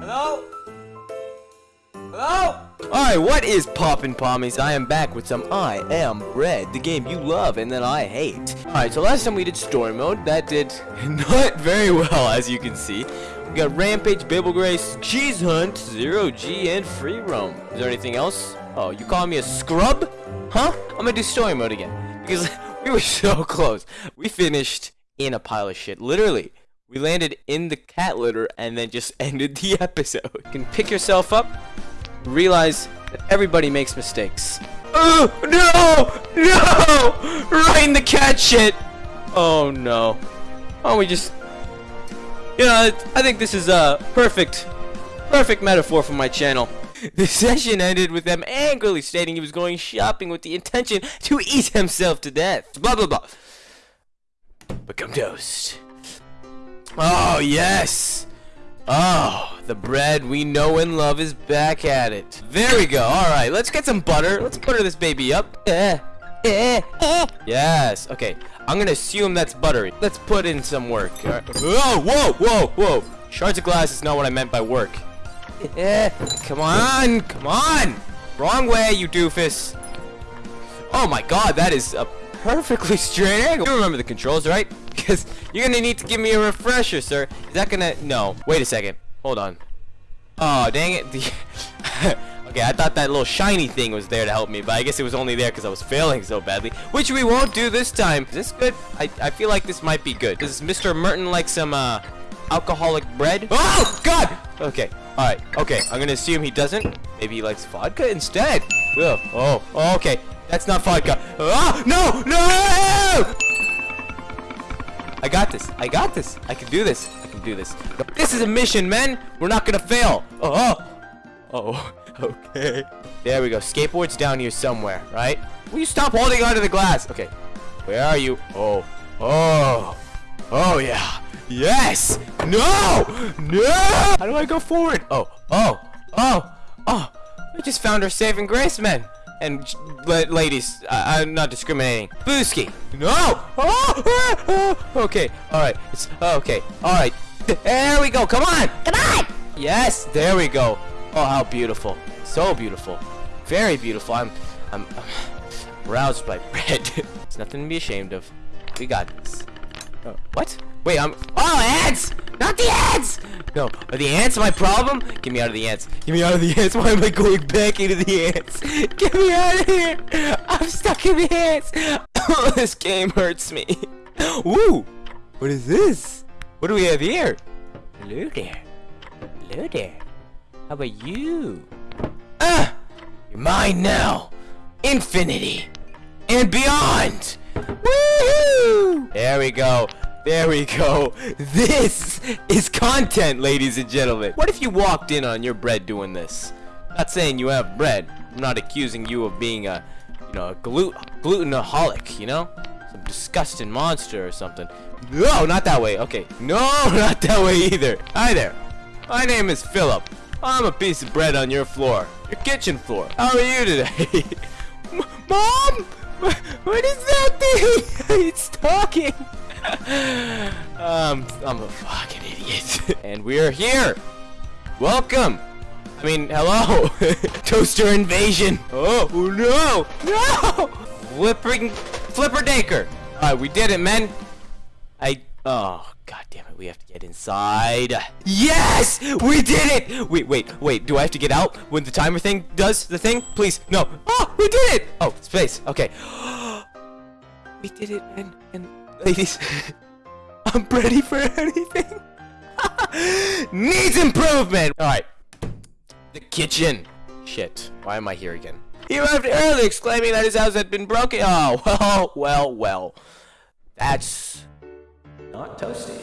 Hello? Hello? Alright, what is poppin' pommies? I am back with some I Am Bread, the game you love and that I hate. Alright, so last time we did story mode, that did not very well, as you can see. We got Rampage, Bagel Race, Cheese Hunt, Zero G, and Free Roam. Is there anything else? Oh, you calling me a scrub? Huh? I'm gonna do story mode again. Because we were so close. We finished in a pile of shit. Literally. We landed in the cat litter and then just ended the episode. You can pick yourself up, realize that everybody makes mistakes. Oh, no! No! Right in the cat shit! Oh, no. Oh, we just... You know, I think this is a perfect, perfect metaphor for my channel. The session ended with them angrily stating he was going shopping with the intention to eat himself to death. Blah, blah, blah. Become toast. Oh, yes! Oh, the bread we know and love is back at it. There we go. Alright, let's get some butter. Let's butter this baby up. Eh, eh, eh. Yes, okay. I'm gonna assume that's buttery. Let's put in some work. Right. Whoa, whoa, whoa, whoa. Shards of glass is not what I meant by work. Eh, come on, come on. Wrong way, you doofus. Oh my god, that is a perfectly straight angle. You remember the controls, right? Because you're gonna need to give me a refresher, sir. Is that gonna... No. Wait a second. Hold on. Oh, dang it. Okay, I thought that little shiny thing was there to help me, but I guess it was only there because I was failing so badly. Which we won't do this time. Is this good? I, I feel like this might be good. Does Mr. Merton like some, uh, alcoholic bread? Oh, God! Okay. Alright. Okay. I'm gonna assume he doesn't. Maybe he likes vodka instead. Oh, oh, okay. That's not vodka. Ah, no, no! I got this. I got this. I can do this. I can do this. This is a mission, men. We're not gonna fail. Oh, oh, oh. Okay. There we go. Skateboard's down here somewhere, right? Will you stop holding onto the glass? Okay. Where are you? Oh, oh, oh yeah. Yes. No. No. How do I go forward? Oh, oh, oh, oh. We just found our saving grace, men and ladies, I am not discriminating. Booski, no! Oh. Okay, all right. It's okay. All right. There we go. Come on, come on. Yes, there we go. Oh, how beautiful! So beautiful, very beautiful. I'm, I'm, I'm roused by bread. it's nothing to be ashamed of. We got this. Oh, what? Wait, I'm. Oh, ants! Not the ants! No, are the ants my problem? Get me out of the ants. Get me out of the ants. Why am I going back into the ants? Get me out of here! I'm stuck in the ants. this game hurts me. Woo! What is this? What do we have here? Hello there. Hello there. How about you? Ah! You're mine now. Infinity and beyond. Woohoo! There we go. There we go. This is content, ladies and gentlemen. What if you walked in on your bread doing this? Not saying you have bread. I'm not accusing you of being a, you know, a glut glutenaholic, you know? Some disgusting monster or something. No, not that way. Okay. No, not that way either. Hi there. My name is Philip. I'm a piece of bread on your floor. Your kitchen floor. How are you today? Mom! What is that thing? it's talking. um, I'm a fucking idiot. and we are here. Welcome. I mean, hello. Toaster invasion. Oh, no. No. Flipping, flipper daker. Alright, we did it, men. I, oh, god damn it. We have to get inside. Yes! We did it! Wait, wait, wait. Do I have to get out when the timer thing does the thing? Please, no. Oh, we did it! Oh, space. Okay. we did it, men. And ladies, I'm ready for anything. Needs improvement. All right, the kitchen. Shit, why am I here again? He arrived early, exclaiming that his house had been broken. Oh, well, well, well. That's not toasty.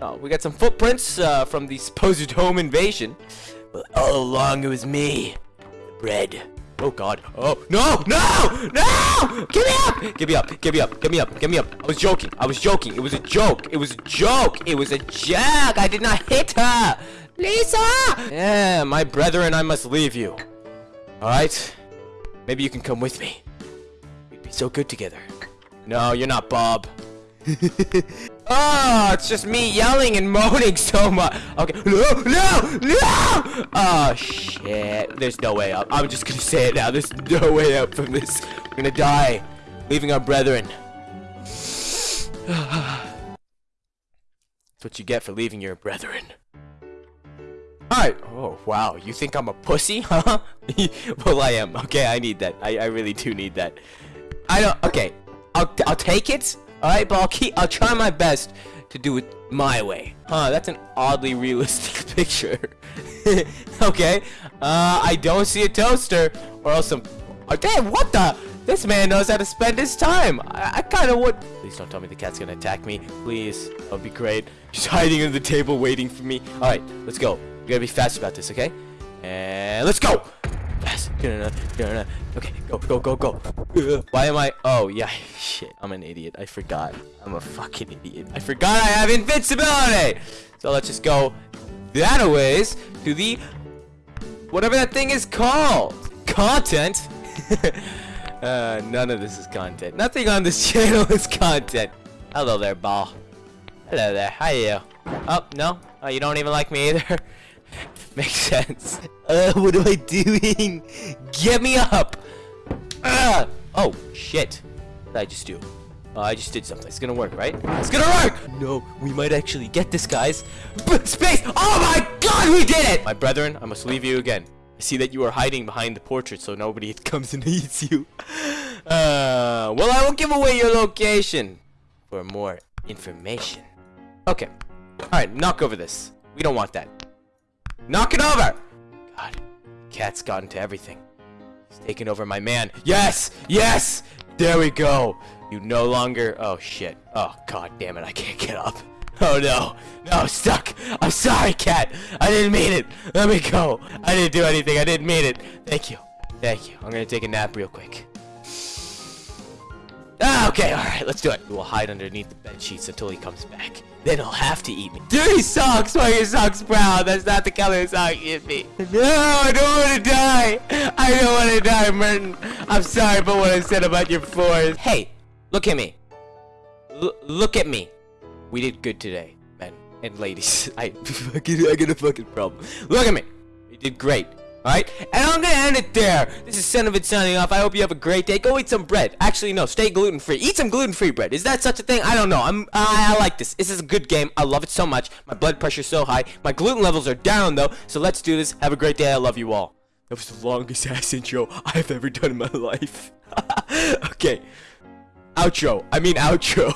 Oh, we got some footprints uh, from the supposed home invasion. But all along, it was me. The bread. Oh god. Oh no! No! No! Give me up! Give me up! Give me up! Give me up! Give me up! I was joking. I was joking. It was a joke. It was a joke. It was a joke. I did not hit her. Lisa! Yeah, my brethren, I must leave you. Alright? Maybe you can come with me. We'd be so good together. No, you're not Bob. Oh, it's just me yelling and moaning so much. Okay. No, no, no! Oh, shit. There's no way up. I'm just gonna say it now. There's no way out from this. We're gonna die, leaving our brethren. That's what you get for leaving your brethren. Alright. Oh, wow. You think I'm a pussy, huh? well, I am. Okay, I need that. I, I really do need that. I don't... Okay. I'll, I'll take it. Alright, but I'll keep... I'll try my best to do it my way. Huh, that's an oddly realistic picture. okay. Uh, I don't see a toaster. Or else some... Oh, damn, what the... This man knows how to spend his time. I, I kind of would... Please don't tell me the cat's gonna attack me. Please. That would be great. She's hiding under the table waiting for me. Alright, let's go. We gotta be fast about this, okay? And let's go! Okay, go, go, go, go. Why am I... Oh, yeah. Shit, I'm an idiot. I forgot. I'm a fucking idiot. I forgot I have invincibility! So let's just go that ways to the... Whatever that thing is called. Content? Uh, none of this is content. Nothing on this channel is content. Hello there, ball. Hello there. How are you? Oh, no? Oh, you don't even like me either? Makes sense. Uh, what am I doing? Get me up! Uh, oh, shit. What did I just do? Oh, I just did something. It's gonna work, right? It's gonna work! No, we might actually get this, guys. Space! Oh my god, we did it! My brethren, I must leave you again. I see that you are hiding behind the portrait so nobody comes and eats you. Uh, well, I will give away your location for more information. Okay. Alright, knock over this. We don't want that. Knock it over! God, cat's got into everything. He's taken over my man. Yes! Yes! There we go! You no longer... Oh, shit. Oh, god damn it, I can't get up. Oh no. No, stuck. I'm sorry, cat. I didn't mean it. Let me go. I didn't do anything. I didn't mean it. Thank you. Thank you. I'm gonna take a nap real quick. Ah, okay, alright, let's do it. We'll hide underneath the bed sheets until he comes back. Then he'll have to eat me. Dirty socks! Why your socks brown? That's not the color of sock you me. No, I don't want to die! I don't want to die, Merton. I'm sorry for what I said about your floors. Hey, look at me. L look at me. We did good today, men and ladies. I fucking I got a fucking problem. Look at me. We did great. Alright? And I'm gonna end it there. This is Cinnamon signing off. I hope you have a great day. Go eat some bread. Actually, no, stay gluten free. Eat some gluten free bread. Is that such a thing? I don't know. I'm I, I like this. This is a good game. I love it so much. My blood pressure's so high. My gluten levels are down though. So let's do this. Have a great day. I love you all. That was the longest ass intro I've ever done in my life. okay. Outro. I mean outro.